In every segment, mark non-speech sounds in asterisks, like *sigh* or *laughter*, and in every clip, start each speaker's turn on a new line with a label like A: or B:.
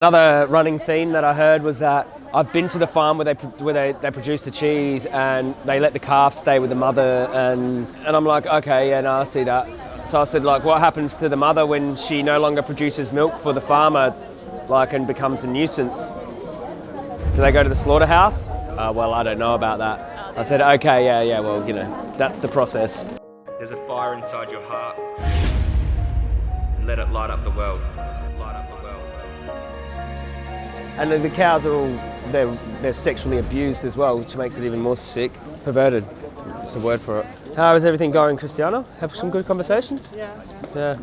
A: Another running theme that I heard was that I've been to the farm where they where they, they produce the cheese and they let the calf stay with the mother and and I'm like okay yeah no I see that. So I said like what happens to the mother when she no longer produces milk for the farmer like and becomes a nuisance? Do they go to the slaughterhouse? Uh, well I don't know about that. I said okay yeah yeah well you know that's the process.
B: There's a fire inside your heart. Let it light up the world. Light up the world
A: and the cows are all, they're, they're sexually abused as well, which makes it even more sick. Perverted, it's a word for it. How is everything going, Cristiano? Have some good conversations?
C: Yeah.
A: Yeah.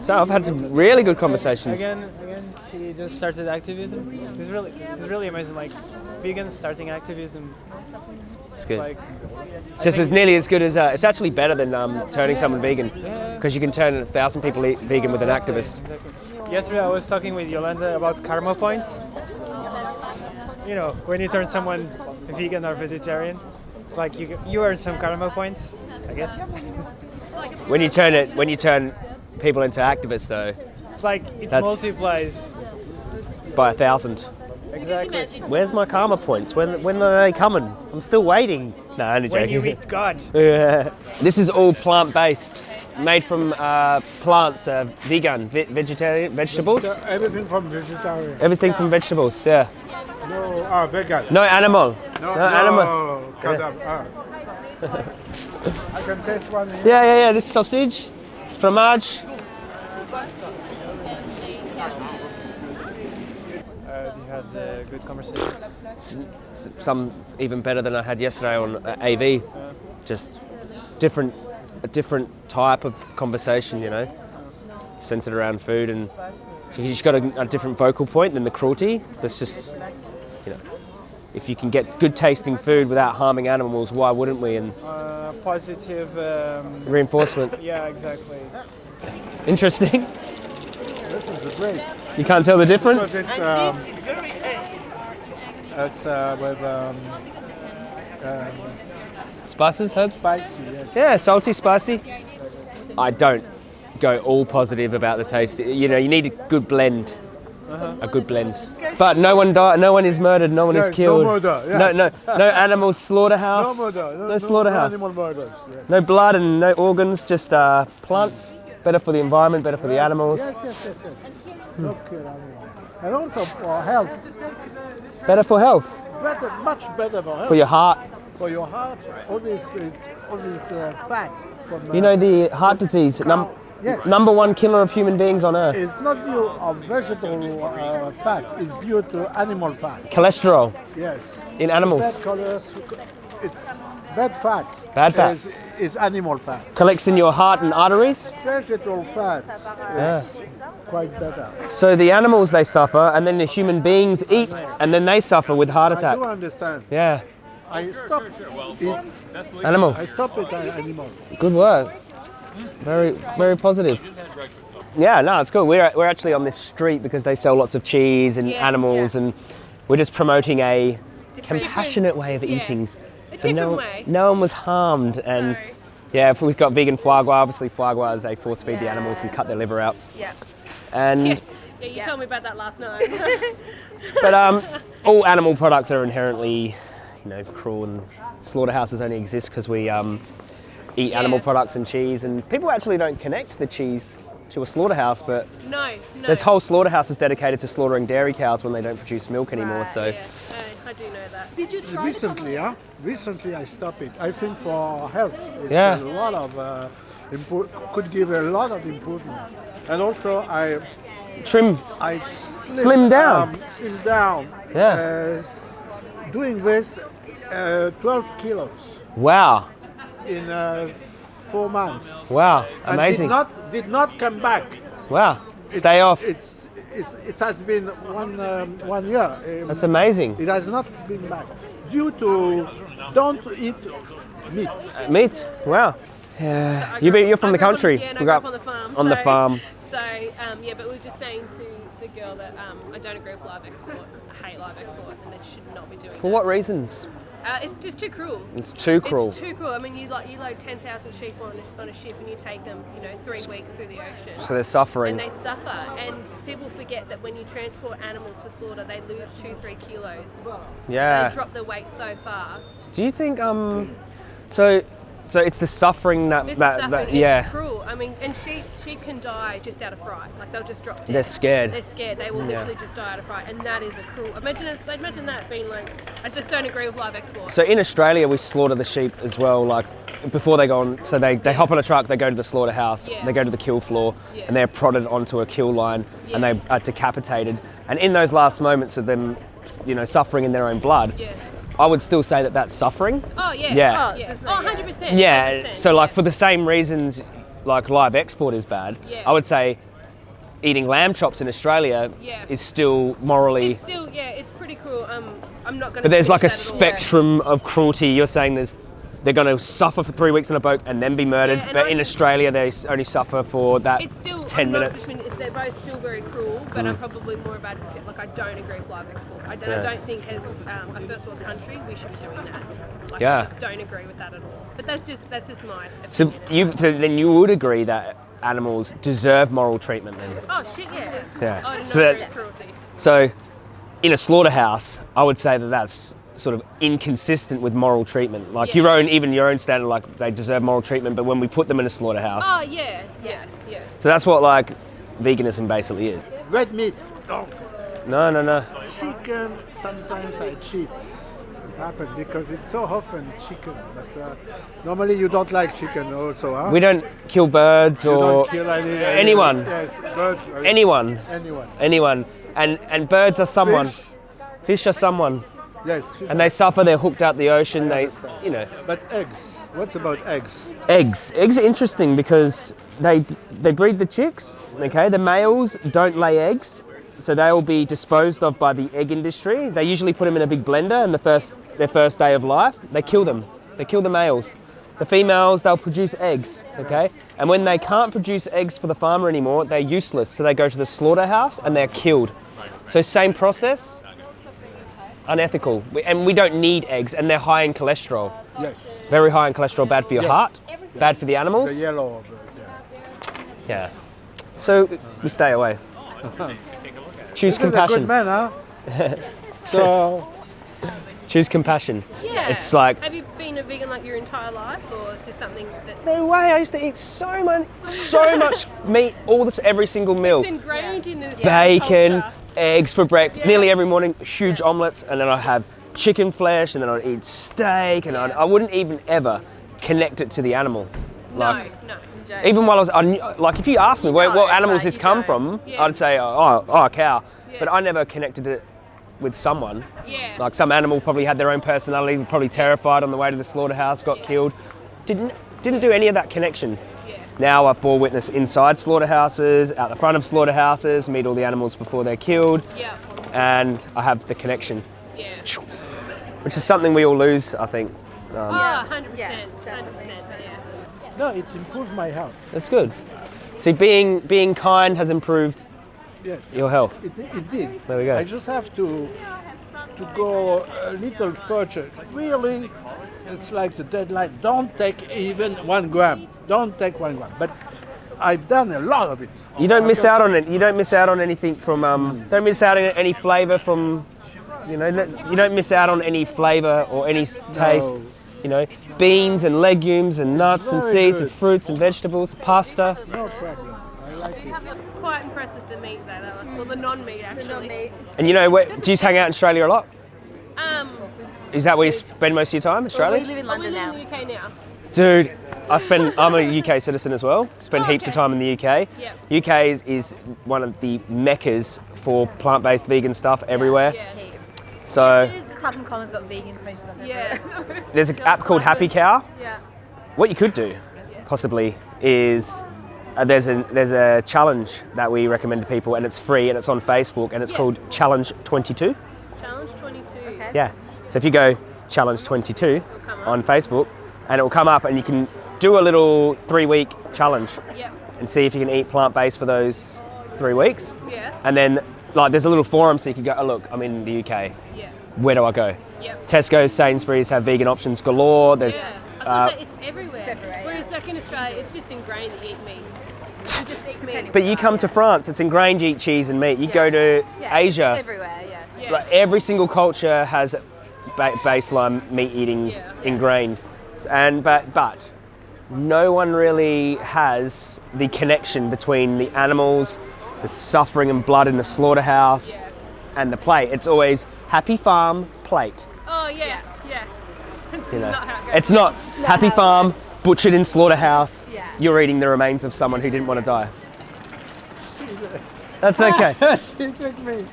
A: So I've had some really good conversations.
C: Again, again, she just started activism. It's really, it's really amazing. Like, vegan starting activism.
A: It's good.
C: Like,
A: it's just as nearly as good as, uh, it's actually better than um, turning someone vegan. Because you can turn a thousand people vegan with an activist.
C: Exactly. Yesterday I was talking with Yolanda about karma points. You know, when you turn someone vegan or vegetarian, like you, you earn some karma points, I guess. *laughs*
A: when you turn it, when you turn people into activists, though,
C: like it multiplies
A: by a thousand.
C: Exactly.
A: Where's my karma points? When when are they coming? I'm still waiting. No, only joking.
C: When you meet God. *laughs*
A: this is all plant-based, made from uh, plants, uh, vegan, ve vegetarian, vegetables.
D: Everything from vegetarian.
A: Everything from vegetables, yeah.
D: No, ah, vegan.
A: No animal.
D: No,
A: no,
D: no
A: animal.
D: Yeah. Ah. I can taste one. Here.
A: Yeah, yeah, yeah. This sausage, fromage.
C: Uh, you had uh, good conversations.
A: Some even better than I had yesterday on uh, AV. Just different, a different type of conversation, you know, centered around food, and she's got a, a different vocal point than the cruelty. That's just, you know, if you can get good tasting food without harming animals, why wouldn't we? And
C: uh, positive um,
A: reinforcement.
C: Yeah, exactly.
A: Interesting.
D: This is great.
A: You can't tell the difference.
D: Because it's, uh, with um, um,
A: spices, herbs.
D: Spicy, yes.
A: Yeah, salty, spicy. I don't go all positive about the taste. You know, you need a good blend. Uh-huh. A good blend. But no one died. No one is murdered. No one
D: yes,
A: is killed.
D: No murder. Yes.
A: No, no, *laughs* no animal slaughterhouse.
D: No murder. No,
A: no slaughterhouse.
D: No animal murders. Yes.
A: No blood and no organs. Just uh, plants. Better for the environment. Better for the animals.
D: Yes, yes, yes, yes. Hmm. And also for health.
A: Better for health.
D: Better, much better for health.
A: For your heart.
D: For your heart. All this, uh, all this uh, fat. From,
A: you know the heart disease. Num
D: Yes.
A: Number one killer of human beings on earth.
D: It's not due of vegetable uh, fat, it's due to animal fat.
A: Cholesterol.
D: Yes.
A: In animals.
D: Bad it's bad fat.
A: Bad fat.
D: Is, is animal fat.
A: Collects in your heart and arteries.
D: Vegetable fat
A: yeah.
D: quite better.
A: So the animals they suffer, and then the human beings eat, and then they suffer with heart attack.
D: I do understand.
A: Yeah.
D: I stopped eat
A: animal.
D: I stopped it uh, animal.
A: Good work. Very, very positive. Yeah, no, it's good. We're, we're actually on this street because they sell lots of cheese and
E: yeah,
A: animals, yeah. and we're just promoting a different, compassionate way of eating.
E: A so
A: no,
E: way.
A: no one was harmed, and
E: no.
A: yeah, we've got vegan foie gras. Obviously, foie gras they force feed the animals and cut their liver out.
E: Yeah.
A: And
E: yeah, you told me about that last night. *laughs* *laughs*
A: but um, all animal products are inherently, you know, cruel, and slaughterhouses only exist because we um, eat yeah. animal products and cheese, and people actually don't connect the cheese to a slaughterhouse, but
E: no, no.
A: there's whole slaughterhouses dedicated to slaughtering dairy cows when they don't produce milk anymore.
E: Right,
A: so
E: yeah. I, I do know that. Did you try
D: recently? Huh? Recently, I stopped it. I think for health, it's
A: yeah.
D: a lot of uh, could give a lot of improvement, and also I
A: trim.
D: I
A: slim, slim down.
D: Um, slim down.
A: Yeah.
D: Uh, doing this, uh, 12 kilos.
A: Wow
D: in uh, four months.
A: Wow, amazing.
D: And did not did not come back.
A: Wow, stay
D: it's,
A: off.
D: It's, it's it has been one um, one year. Um,
A: That's amazing.
D: It has not been back due to don't eat meat.
A: Uh, meat. Wow. Yeah. So you you're from the country.
E: On, yeah,
A: we
E: grew up on the farm.
A: On
E: so,
A: the farm.
E: So um, yeah, but we were just saying to the girl that um, I don't agree with live export. I hate live export, and they should not be doing
A: For
E: that.
A: what reasons?
E: Uh, it's just too cruel.
A: It's too cruel.
E: It's too cruel. I mean, you like you load ten thousand sheep on a, on a ship and you take them, you know, three weeks through the ocean.
A: So they're suffering.
E: and they suffer. And people forget that when you transport animals for slaughter, they lose two, three kilos.
A: yeah.
E: They drop their weight so fast.
A: Do you think um so so it's the suffering that that,
E: suffering.
A: that
E: It's
A: yeah.
E: cruel. I mean, and sheep sheep can die just out of fright. Like they'll just drop dead.
A: They're scared.
E: They're scared. They will
A: Yeah.
E: literally just die out of fright, and that is a cruel. Imagine if, imagine that being like. I just don't agree with live export.
A: So in Australia we slaughter the sheep as well like before they go on so they, they hop on a truck, they go to the slaughterhouse,
E: Yeah.
A: they go to the kill floor
E: Yeah.
A: and they're prodded onto a kill line and they are decapitated. And in those last moments of them you know suffering in their own blood. I would still say that that's suffering.
E: Oh yeah.
A: Yeah.
E: Oh, yeah.
F: there's
E: Oh,
F: no-
E: 100 percent.
A: Yeah, so like for the same reasons like live export is bad,
E: Yeah.
A: I would say eating lamb chops in Australia
E: Yeah.
A: is still morally
E: It's still yeah. It's pretty cruel. Um, I'm not gonna.
A: But there's like a
E: finish that at all.
A: spectrum of cruelty. You're saying there's they're going to suffer for three weeks on a boat and then be murdered.
E: Yeah,
A: but
E: I-
A: in Australia, they only suffer for that
E: It's still
A: 10
E: I'm not
A: minutes.
E: it's- They're both still very cruel, but I'm probably more of an advocate. Like I don't agree with live export. I don't,
A: Yeah.
E: I don't think as um, a first world country we should be doing that. Like,
A: Yeah.
E: I just don't agree with that at all. But that's just that's just my
A: So you so then you would agree that animals deserve moral treatment then.
E: Oh shit yeah.
A: Yeah.
E: I do
A: So that-
E: cruelty.
A: So in a slaughterhouse, I would say that that's sort of inconsistent with moral treatment. Like
E: Yeah.
A: your own, even your own standard, like they deserve moral treatment, but when we put them in a slaughterhouse,
E: Oh yeah, yeah, yeah.
A: so that's what like veganism basically is.
D: Red meat, don't.
A: No, no, no.
D: Chicken, sometimes I cheat. It happens because it's so often chicken. But uh, normally you don't like chicken also, huh?
A: We don't kill birds
D: you
A: or
D: don't kill any, any-
A: anyone.
D: Yes, birds.
A: anyone.
D: Anyone.
A: anyone. And and birds are someone.
D: Fish,
A: Fish are someone.
D: Yes.
A: And they suffer. They're hooked out the ocean. They, you know,
D: But eggs. What's about eggs?
A: eggs. Eggs are interesting because they they breed the chicks. Okay, the males don't lay eggs, so they will be disposed of by the egg industry. They usually put them in a big blender, and the first their first day of life, they kill them. They kill the males. The females, they'll produce eggs, okay? And when they can't produce eggs for the farmer anymore, they're useless. So they go to the slaughterhouse and they're killed. So same process, unethical. We- And we don't need eggs, and they're high in cholesterol.
D: Yes.
A: Very high in cholesterol, bad for your
D: Yes.
A: heart, bad for the animals.
D: The yellow. yeah.
A: Yeah. So we stay away. Choose
D: This is a
A: compassion.
D: good man, huh? *laughs* so
A: Choose compassion.
E: Yeah.
A: It's like
E: Have you been a vegan like your entire life, or is this something that
A: no way. I used to eat so much, so much *laughs* meat all the every single meal.
E: it's ingrained in this
A: Bacon,
E: culture?
A: Eggs for breakfast.
E: Yeah.
A: Nearly every morning, huge omelets, and then I'd have chicken flesh, and then I'd eat steak, and I'd, I wouldn't even ever connect it to the animal. Like,
E: no, no.
A: even while I was, I knew, like, if you asked me where, what animals this come
F: don't.
A: from,
E: Yeah.
A: I'd say, oh, oh, oh, a cow.
E: Yeah.
A: But I never connected it with someone.
E: Yeah.
A: Like some animal probably had their own personality, probably terrified on the way to the slaughterhouse, got killed. Didn't didn't do any of that connection.
E: Yeah.
A: Now I've bore witness inside slaughterhouses, out the front of slaughterhouses, meet all the animals before they're killed,
E: Yeah.
A: and I have the connection,
E: Yeah.
A: which is something we all lose, I think.
E: Um, oh, 100%.
F: Yeah,
E: 100%. Yeah.
D: no, it improves my health.
A: That's good. See, being being kind has improved
D: Yes.
A: your health.
D: It, it did.
A: There we go.
D: I just have to to go a little further. Really, it's like the deadline. Don't take even one gram. Don't take one gram. But I've done a lot of it.
A: You don't miss out on it. You don't miss out on anything from. Um, don't miss out on any flavour from. You know, you don't miss out on any flavour or any taste.
D: No.
A: You know, beans and legumes and nuts and
D: very
A: seeds and fruits and vegetables, pasta.
D: No problem. I like it.
E: Quite impressed with the meat though. Well, the non-meat actually.
F: The non-meat.
A: And you know, where, do you hang out in Australia a lot? Is that where you spend most of your time,
F: Well,
A: Australia?
F: we live in
E: well, we
F: London
E: live
F: now.
E: in the UK now.
A: Dude, I spend. I'm a UK citizen as well. Spend
E: Oh,
A: heaps of time in the UK.
E: Yep.
A: UK is, is one of the meccas for plant-based vegan stuff everywhere.
E: Yeah.
F: Heaps.
A: So
F: Clapham Common's got vegan places up there.
E: Yeah. *laughs*
A: there's an app called Happy Cow.
F: Yeah.
A: What you could do, possibly, is uh, there's a there's a challenge that we recommend to people, and it's free, and it's on Facebook, and it's
E: Yeah.
A: called Challenge 22.
E: Challenge 22.
F: Okay.
A: Yeah. So if you go Challenge 22 on Facebook, and it will come up, and you can do a little three-week challenge
E: Yep.
A: and see if you can eat plant-based for those three weeks,
E: Yeah.
A: and then like there's a little forum so you can go. Oh, look, I'm in the UK.
E: Yeah.
A: Where do I go?
E: Yep.
A: Tesco's, Sainsbury's have vegan options galore. There's
E: Yeah. I was
A: uh,
E: say, it's everywhere.
F: everywhere,
E: Whereas like in Australia, it's just ingrained that you eat meat. You just eat meat.
A: But you come to France, it's ingrained you eat cheese and meat. You go to
F: Yeah,
A: Asia,
F: Everywhere, yeah.
E: yeah.
A: like every single culture has ba- baseline meat eating
E: Yeah.
A: ingrained. And but but no one really has the connection between the animals, the suffering and blood in the slaughterhouse,
E: Yeah.
A: and the plate. It's always happy farm plate.
E: Oh yeah, yeah. *laughs* It's
A: You know,
E: not how it goes.
A: it's not happy farm butchered in slaughterhouse.
F: Yeah.
A: You're eating the remains of someone who didn't want to die. *laughs* That's okay. *laughs*
D: she tricked me.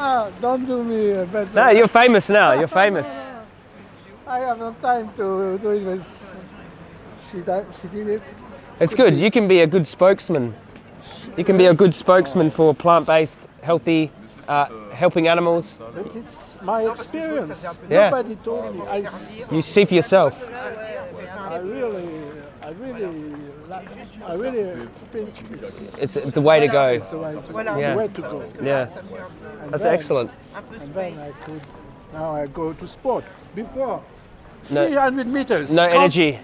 D: Ah, don't do me a better.
A: No, you're famous now. You're famous.
D: I have no time to do it with. She, she did it.
A: It's good. You can be a good spokesman. You can be a good spokesman for plant-based, healthy, uh, helping animals.
D: But it's my experience.
A: Yeah.
D: Nobody told me. I,
A: You see for yourself.
D: I really, I really, I really think it's
A: It's the way to go.
D: the way, it's
A: Yeah.
D: the way to go.
A: Yeah,
D: And
A: that's
D: then-
A: excellent.
D: And then I could. Now I go to sport. Before,
A: No,
D: 300 meters.
A: no
D: can't-
A: energy.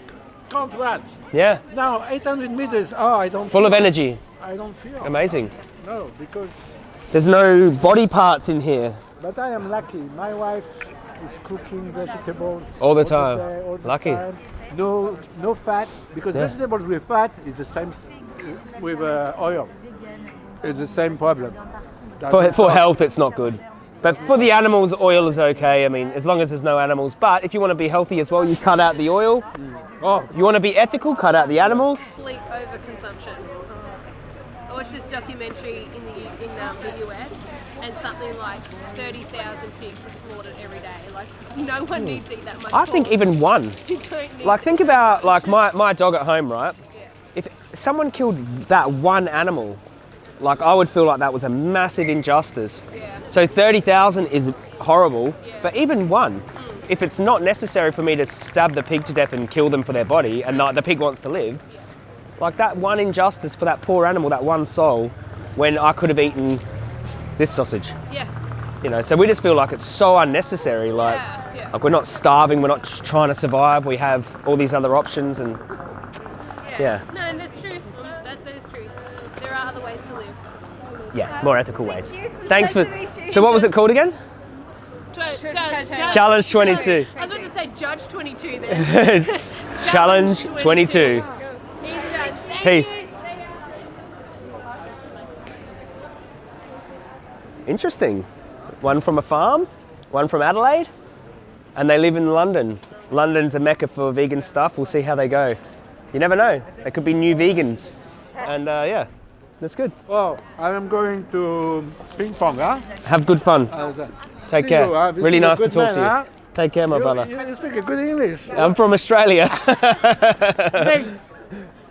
D: Can't run.
A: Yeah,
D: Now 800 meters. Oh, I don't.
A: full of energy.
D: I don't feel.
A: Amazing.
D: No, because.
A: There's no body parts in here.
D: But I am lucky. My wife is cooking vegetables
A: All the time.
D: day, all the
A: Lucky.
D: time. No, no fat because
A: Yeah.
D: vegetables with fat is the same s- with uh, oil. It's the same problem. That
A: For, for health, it's not good. But for the animals, oil is okay. I mean, as long as there's no animals. But if you want to be healthy as well, you cut out the oil. Oh, you want to be ethical? Cut out the animals.
E: complete overconsumption. I watched this documentary in the in um, the US, and something like 30,000 pigs are slaughtered every day. Like no one needs to eat that much.
A: I think even one. *laughs*
E: you don't need.
A: Like, think about like my, my dog at home, right? If someone killed that one animal, like I would feel like that was a massive injustice.
E: Yeah.
A: So 30,000 is horrible, but even one, if it's not necessary for me to stab the pig to death and kill them for their body and like, the pig wants to live, like that one injustice for that poor animal, that one soul, when I could have eaten this sausage.
E: yeah.
A: You know, so we just feel like it's so unnecessary. Like,
E: Yeah, yeah.
A: like we're not starving, we're not trying to survive. We have all these other options, and Yeah.
E: No, and that's true. That, that is true. There are other ways to live.
A: yeah, more ethical ways. *laughs* Thanks for.
F: Nice to meet you.
A: So what was it called again? Challenge 22.
E: I was about to say Judge 22 there. *laughs* *laughs*
A: Challenge 22.
E: Easy
A: Peace. Interesting. One from a farm, one from Adelaide, and they live in London. London's a mecca for vegan stuff. We'll see how they go. You never know. They could be new vegans. And uh, yeah, that's good.
D: Well, I am going to ping pong, huh?
A: Have good fun.
D: Uh,
A: Take care.
D: you, huh?
A: Really nice to talk
D: man,
A: to you.
D: huh?
A: Take care, my
D: You,
A: brother.
D: you, you speak a good English.
A: I'm from Australia. *laughs*
D: mate,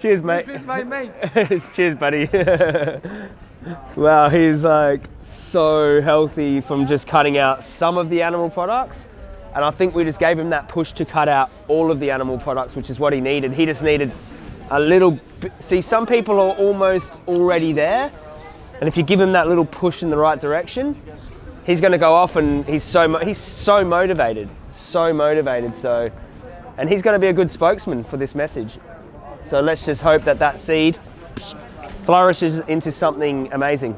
A: Cheers, mate.
D: this is my mate. *laughs*
A: Cheers, buddy. *laughs* wow, he's like so healthy from just cutting out some of the animal products. And I think we just gave him that push to cut out all of the animal products, which is what he needed. He just needed a little. See, some people are almost already there. And if you give him that little push in the right direction, he's going to go off and he's so mo- he's so motivated, so motivated. So, and he's going to be a good spokesman for this message. So let's just hope that that seed flourishes into something amazing.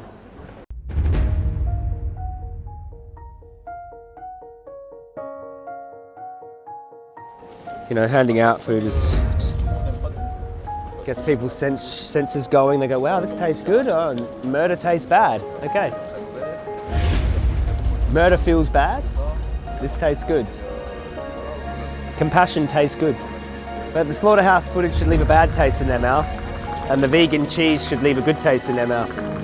A: You know, handing out food is just gets people's sense, senses going. They go, "Wow, this tastes good." Oh, murder tastes bad. Okay. Murder feels bad. This tastes good. Compassion tastes good. But the slaughterhouse footage should leave a bad taste in their mouth, and the vegan cheese should leave a good taste in their mouth.